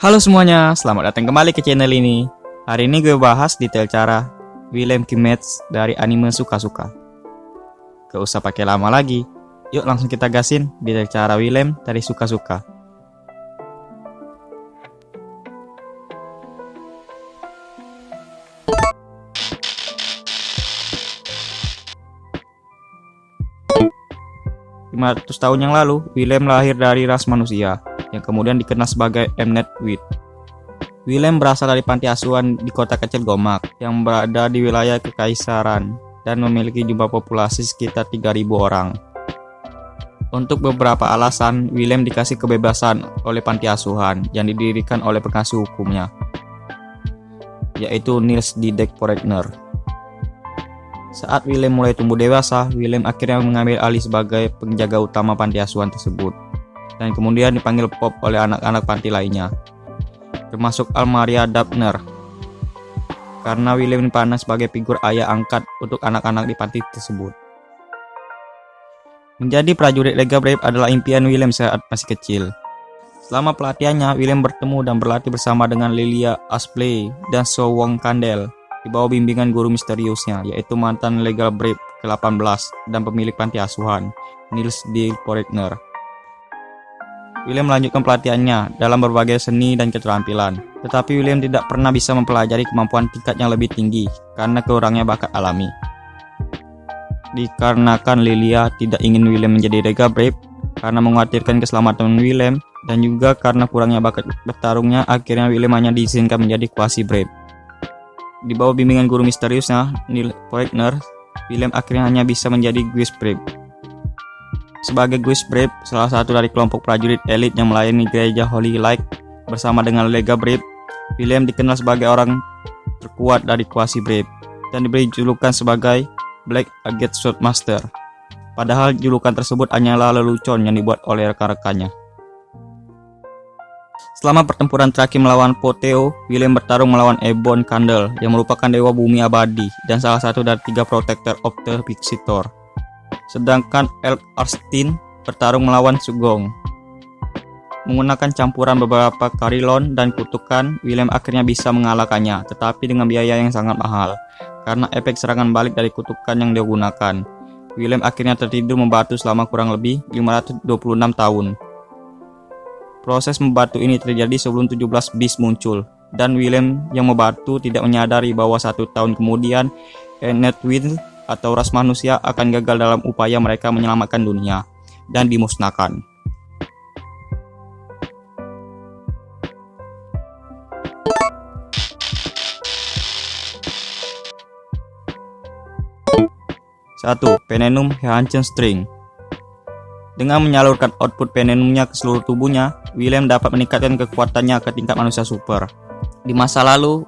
Halo semuanya, selamat datang kembali ke channel ini. Hari ini gue bahas detail cara William Kimmets dari anime Suka-Suka. Gak usah pakai lama lagi, yuk langsung kita gasin detail cara William dari Suka-Suka. ratus tahun yang lalu, William lahir dari ras manusia yang kemudian dikenal sebagai Mnet Wheat. William berasal dari panti asuhan di kota kecil Gomak yang berada di wilayah Kekaisaran dan memiliki jumlah populasi sekitar 3.000 orang. Untuk beberapa alasan, William dikasih kebebasan oleh panti asuhan yang didirikan oleh pengasuh hukumnya, yaitu Niels Didek Poregner. Saat William mulai tumbuh dewasa, William akhirnya mengambil alih sebagai penjaga utama panti asuhan tersebut dan kemudian dipanggil Pop oleh anak-anak panti lainnya, termasuk Almaria Dabner. Karena William dipandang sebagai figur ayah angkat untuk anak-anak di panti tersebut. Menjadi prajurit Lega Brave adalah impian William saat masih kecil. Selama pelatihannya, William bertemu dan berlatih bersama dengan Lilia Aspley dan So Wong Kandel di bawah bimbingan guru misteriusnya, yaitu mantan Legal Brave ke-18 dan pemilik panti asuhan, Niels D. Poregner. William melanjutkan pelatihannya dalam berbagai seni dan keterampilan. Tetapi William tidak pernah bisa mempelajari kemampuan tingkat yang lebih tinggi karena kurangnya bakat alami. Dikarenakan Lilia tidak ingin William menjadi Rega Brave karena mengkhawatirkan keselamatan William dan juga karena kurangnya bakat bertarungnya akhirnya William hanya diizinkan menjadi Quasi Brave. Di bawah bimbingan guru misteriusnya, Neil Poigner, William akhirnya hanya bisa menjadi Guis Brave. Sebagai Guis Brave, salah satu dari kelompok prajurit elit yang melayani gereja Holy Light bersama dengan Lega Brave, William dikenal sebagai orang terkuat dari Quasi Brave dan diberi julukan sebagai Black Agate Swordmaster. Padahal julukan tersebut hanyalah lelucon yang dibuat oleh rekan-rekannya. Selama pertempuran terakhir melawan Poteo, William bertarung melawan Ebon Candle yang merupakan dewa bumi abadi dan salah satu dari tiga Protector of the Visitor. Sedangkan Elk Arstin bertarung melawan Sugong. Menggunakan campuran beberapa karilon dan kutukan, William akhirnya bisa mengalahkannya, tetapi dengan biaya yang sangat mahal. Karena efek serangan balik dari kutukan yang dia gunakan, William akhirnya tertidur membatu selama kurang lebih 526 tahun. Proses membatu ini terjadi sebelum 17 bis muncul, dan William yang membatu tidak menyadari bahwa satu tahun kemudian Wind atau ras manusia akan gagal dalam upaya mereka menyelamatkan dunia dan dimusnahkan. Satu, Penenum Heanchen String Dengan menyalurkan output penenumnya ke seluruh tubuhnya, William dapat meningkatkan kekuatannya ke tingkat manusia super. Di masa lalu,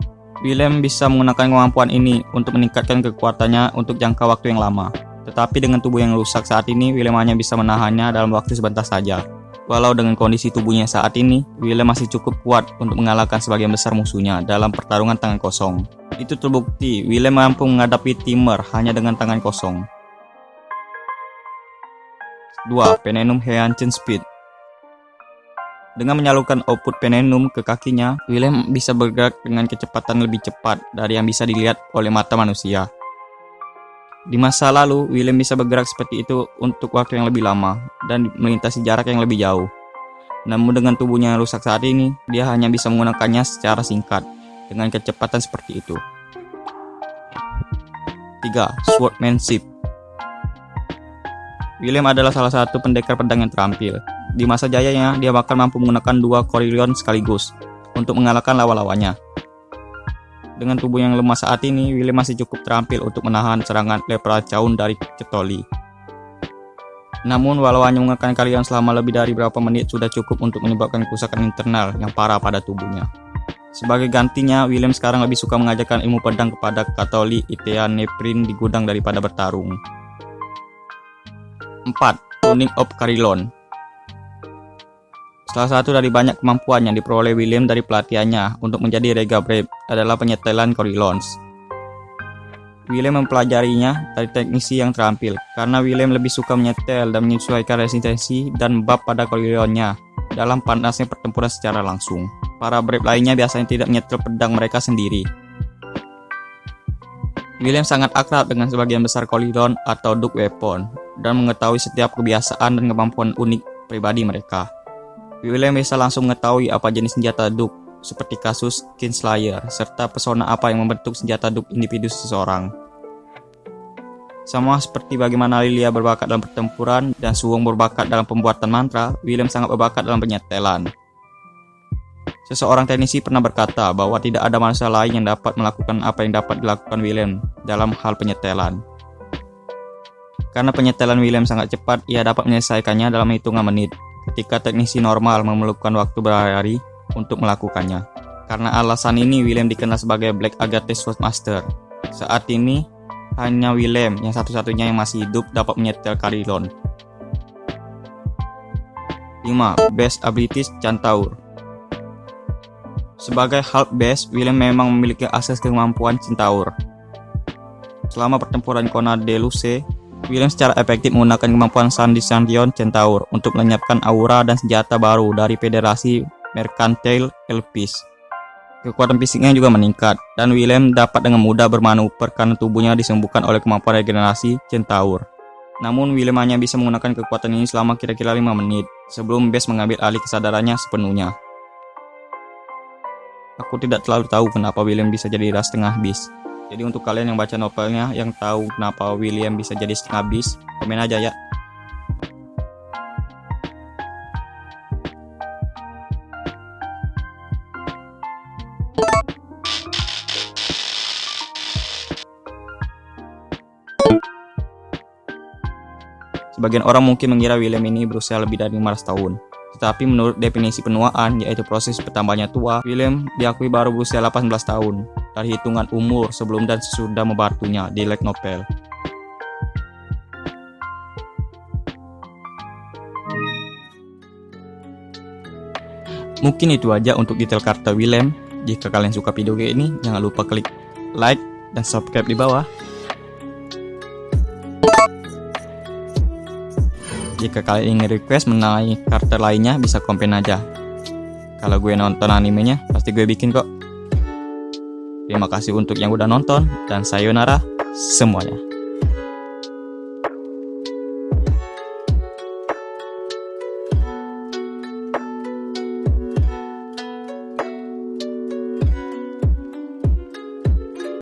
William bisa menggunakan kemampuan ini untuk meningkatkan kekuatannya untuk jangka waktu yang lama. Tetapi dengan tubuh yang rusak saat ini, William hanya bisa menahannya dalam waktu sebentar saja. Walau dengan kondisi tubuhnya saat ini, William masih cukup kuat untuk mengalahkan sebagian besar musuhnya dalam pertarungan tangan kosong. Itu terbukti, William mampu menghadapi Timur hanya dengan tangan kosong. 2. Penenum Heanchin Speed dengan menyalurkan output penenum ke kakinya, William bisa bergerak dengan kecepatan lebih cepat dari yang bisa dilihat oleh mata manusia. Di masa lalu, William bisa bergerak seperti itu untuk waktu yang lebih lama dan melintasi jarak yang lebih jauh. Namun dengan tubuhnya yang rusak saat ini, dia hanya bisa menggunakannya secara singkat dengan kecepatan seperti itu. 3. Swordmanship William adalah salah satu pendekar pedang yang terampil. Di masa jayanya, dia bahkan mampu menggunakan dua Coryllion sekaligus untuk mengalahkan lawan-lawannya. Dengan tubuh yang lemah saat ini, William masih cukup terampil untuk menahan serangan Leprechaun dari Cetoli. Namun, walau hanya menggunakan kalian selama lebih dari beberapa menit sudah cukup untuk menyebabkan kerusakan internal yang parah pada tubuhnya. Sebagai gantinya, William sekarang lebih suka mengajarkan ilmu pedang kepada Katoli Itea Neprin di gudang daripada bertarung. 4. Tuning of Carillon Salah satu dari banyak kemampuan yang diperoleh William dari pelatihannya untuk menjadi Rega Brave adalah penyetelan Corillons. William mempelajarinya dari teknisi yang terampil, karena William lebih suka menyetel dan menyesuaikan resistensi dan bab pada Corillonnya dalam panasnya pertempuran secara langsung. Para brave lainnya biasanya tidak menyetel pedang mereka sendiri. William sangat akrab dengan sebagian besar Colidon atau Duke Weapon dan mengetahui setiap kebiasaan dan kemampuan unik pribadi mereka. William bisa langsung mengetahui apa jenis senjata Duke, seperti kasus Kinslayer, serta pesona apa yang membentuk senjata Duke individu seseorang. Sama seperti bagaimana Lilia berbakat dalam pertempuran dan Suwong berbakat dalam pembuatan mantra, William sangat berbakat dalam penyetelan. Seseorang teknisi pernah berkata bahwa tidak ada manusia lain yang dapat melakukan apa yang dapat dilakukan William dalam hal penyetelan. Karena penyetelan William sangat cepat, ia dapat menyelesaikannya dalam hitungan menit, ketika teknisi normal memerlukan waktu berhari-hari untuk melakukannya. Karena alasan ini, William dikenal sebagai Black Agatha Swordmaster. Saat ini, hanya Willem yang satu-satunya yang masih hidup dapat menyetel Carilon. 5. Best Abilities Centaur Sebagai half base, Willem memang memiliki akses kemampuan Centaur. Selama pertempuran Kona de Willem secara efektif menggunakan kemampuan Sandy Sandion Centaur untuk melenyapkan aura dan senjata baru dari Federasi Mercantile Elpis. Kekuatan fisiknya juga meningkat, dan William dapat dengan mudah bermanuver karena tubuhnya disembuhkan oleh kemampuan regenerasi Centaur. Namun William hanya bisa menggunakan kekuatan ini selama kira-kira 5 menit, sebelum Bess mengambil alih kesadarannya sepenuhnya. Aku tidak terlalu tahu kenapa William bisa jadi ras setengah bis. Jadi untuk kalian yang baca novelnya, yang tahu kenapa William bisa jadi setengah bis, komen aja ya. Sebagian orang mungkin mengira William ini berusia lebih dari 500 tahun. Tetapi menurut definisi penuaan, yaitu proses bertambahnya tua, William diakui baru berusia 18 tahun dari hitungan umur sebelum dan sesudah membatunya di Lake Nopel. Mungkin itu aja untuk detail karakter William. Jika kalian suka video ini, jangan lupa klik like dan subscribe di bawah. Jika kalian ingin request mengenai karakter lainnya, bisa komen aja. Kalau gue nonton animenya, pasti gue bikin kok. Terima kasih untuk yang udah nonton, dan sayonara semuanya.